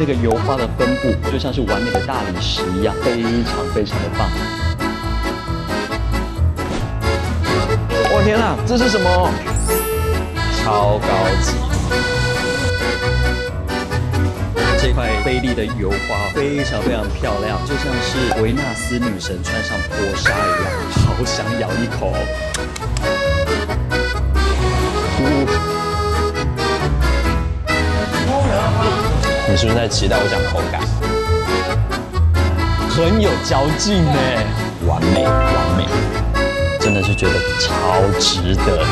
那个油花的分布就像是完美的大理石一样，非常非常的棒。我天啊，这是什么？超高级！这块菲力的油花非常非常漂亮，就像是维纳斯女神穿上薄纱一样，好想咬一口。你是不是在期待我讲口感？很有嚼劲呢，完美，完美，真的是觉得超值得的。